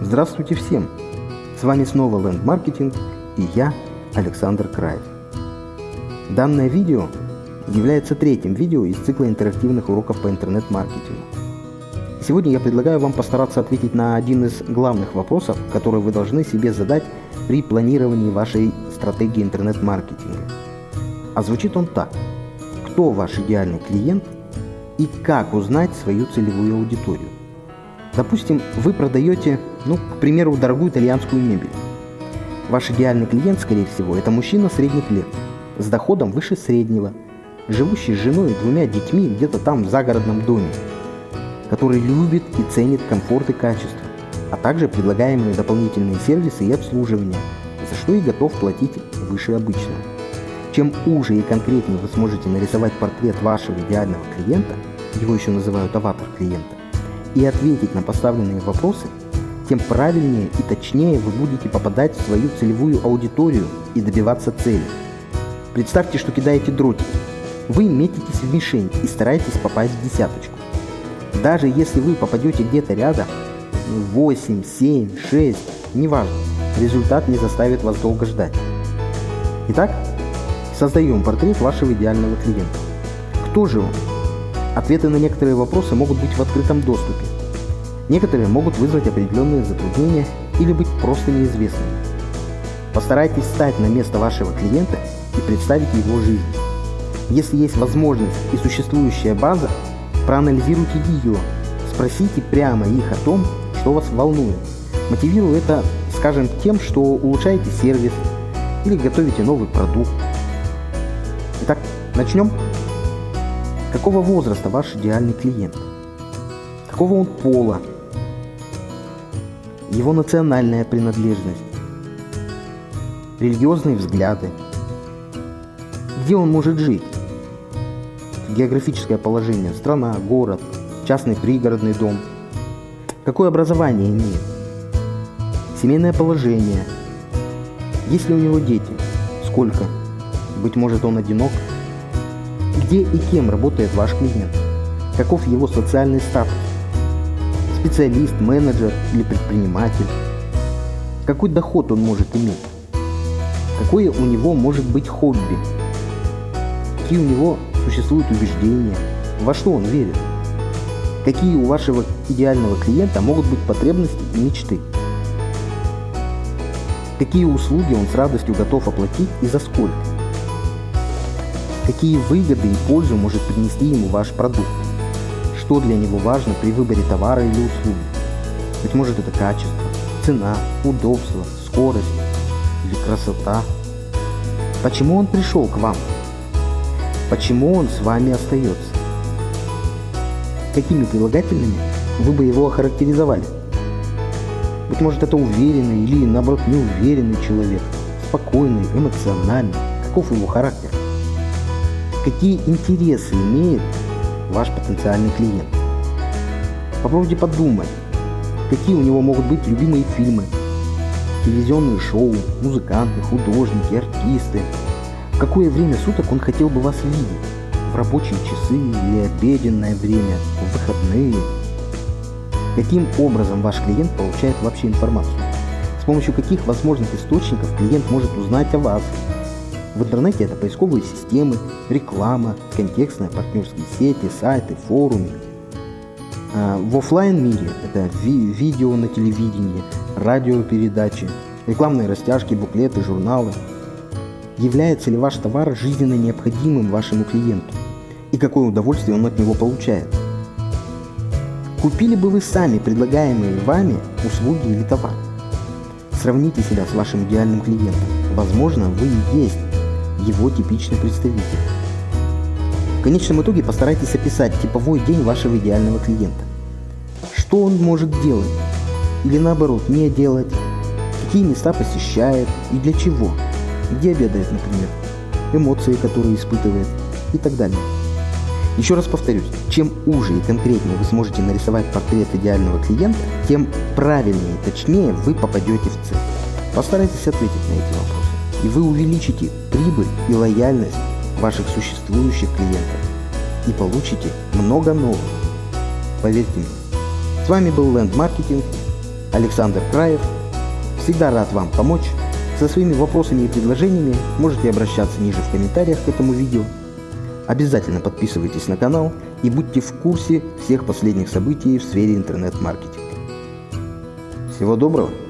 Здравствуйте всем! С вами снова Land Marketing и я, Александр Краев. Данное видео является третьим видео из цикла интерактивных уроков по интернет-маркетингу. Сегодня я предлагаю вам постараться ответить на один из главных вопросов, который вы должны себе задать при планировании вашей стратегии интернет-маркетинга. А звучит он так. Кто ваш идеальный клиент и как узнать свою целевую аудиторию? Допустим, вы продаете, ну, к примеру, дорогую итальянскую мебель. Ваш идеальный клиент, скорее всего, это мужчина средних лет, с доходом выше среднего, живущий с женой и двумя детьми где-то там в загородном доме, который любит и ценит комфорт и качество, а также предлагаемые дополнительные сервисы и обслуживание, за что и готов платить выше обычного. Чем уже и конкретнее вы сможете нарисовать портрет вашего идеального клиента, его еще называют аватар клиента, и ответить на поставленные вопросы, тем правильнее и точнее вы будете попадать в свою целевую аудиторию и добиваться цели. Представьте, что кидаете дротики. Вы метитесь в мишень и стараетесь попасть в десяточку. Даже если вы попадете где-то рядом, 8, 7, 6, неважно, результат не заставит вас долго ждать. Итак, создаем портрет вашего идеального клиента. Кто же он? Ответы на некоторые вопросы могут быть в открытом доступе. Некоторые могут вызвать определенные затруднения или быть просто неизвестными. Постарайтесь встать на место вашего клиента и представить его жизнь. Если есть возможность и существующая база, проанализируйте ее, спросите прямо их о том, что вас волнует. Мотивируя это, скажем, тем, что улучшаете сервис или готовите новый продукт. Итак, начнем. Какого возраста ваш идеальный клиент? Какого он пола? Его национальная принадлежность? Религиозные взгляды? Где он может жить? Географическое положение, страна, город, частный пригородный дом. Какое образование имеет? Семейное положение. Есть ли у него дети? Сколько? Быть может он одинок? Где и кем работает ваш клиент? Каков его социальный статус? Специалист, менеджер или предприниматель? Какой доход он может иметь? Какое у него может быть хобби? Какие у него существуют убеждения? Во что он верит? Какие у вашего идеального клиента могут быть потребности и мечты? Какие услуги он с радостью готов оплатить и за сколько? Какие выгоды и пользу может принести ему ваш продукт? Что для него важно при выборе товара или услуги? Быть может это качество, цена, удобство, скорость или красота? Почему он пришел к вам? Почему он с вами остается? Какими прилагательными вы бы его охарактеризовали? Быть может это уверенный или наоборот неуверенный человек, спокойный, эмоциональный, каков его характер? Какие интересы имеет ваш потенциальный клиент. Попробуйте подумать, какие у него могут быть любимые фильмы, телевизионные шоу, музыканты, художники, артисты. В какое время суток он хотел бы вас видеть? В рабочие часы или обеденное время, в выходные? Каким образом ваш клиент получает вообще информацию? С помощью каких возможных источников клиент может узнать о вас, в интернете это поисковые системы, реклама, контекстные партнерские сети, сайты, форумы. А в офлайн мире это ви видео на телевидении, радиопередачи, рекламные растяжки, буклеты, журналы. Является ли ваш товар жизненно необходимым вашему клиенту? И какое удовольствие он от него получает? Купили бы вы сами предлагаемые вами услуги или товар? Сравните себя с вашим идеальным клиентом. Возможно, вы и есть его типичный представитель. В конечном итоге постарайтесь описать типовой день вашего идеального клиента. Что он может делать? Или наоборот, не делать? Какие места посещает и для чего? Где обедает, например? Эмоции, которые испытывает и так далее. Еще раз повторюсь, чем уже и конкретнее вы сможете нарисовать портрет идеального клиента, тем правильнее и точнее вы попадете в цель. Постарайтесь ответить на эти вопросы и вы увеличите прибыль и лояльность ваших существующих клиентов и получите много новых. Поверьте мне. С вами был Land Marketing Александр Краев. Всегда рад вам помочь. Со своими вопросами и предложениями можете обращаться ниже в комментариях к этому видео. Обязательно подписывайтесь на канал и будьте в курсе всех последних событий в сфере интернет-маркетинга. Всего доброго!